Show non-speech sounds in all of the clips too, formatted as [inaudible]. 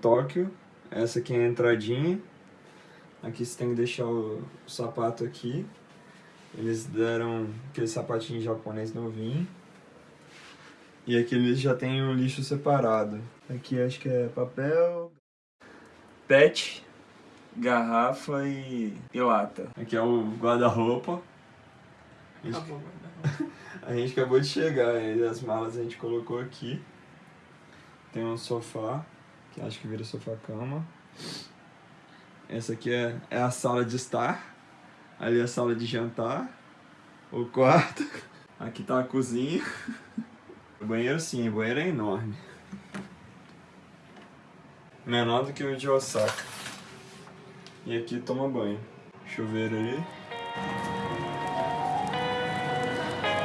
Tóquio. Essa aqui é a entradinha. Aqui você tem que deixar o, sapato aqui. Eles deram aquele sapatinho japonês novinho. E aqui eles já tem o lixo separado. Aqui acho que é papel, pet, garrafa e, e lata. Aqui é o guarda-roupa. A gente- Acabou, [laughs] guarda-roupa. A gente acabou de chegar as malas a gente colocou aqui. Tem um sofá, que acho que vira sofá-cama. Essa aqui é, é a sala de estar. Ali é a sala de jantar. O quarto. [laughs] Aqui tá a cozinha. [laughs] O banheiro sim, o banheiro é enorme. Menor do que o de Osaka. E aqui toma banho. Chuveiro ali.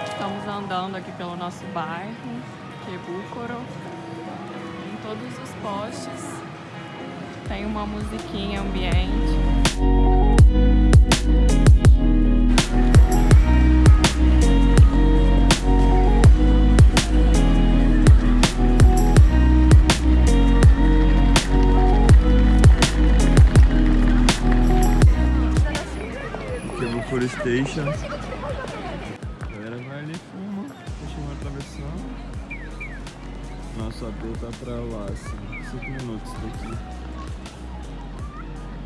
Estamos andando aqui pelo nosso bairro. Em todos os postes tem uma musiquinha ambiente. Aqui Nosso AP tá pra lá, assim, 5 minutos daqui.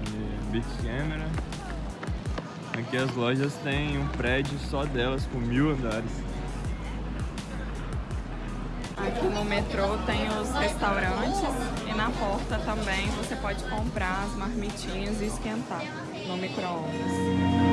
E Beat Camera. Aqui as lojas têm um prédio só delas, com mil andares. Aqui no metrô tem os restaurantes e na porta também você pode comprar as marmitinhas e esquentar no micro-ondas.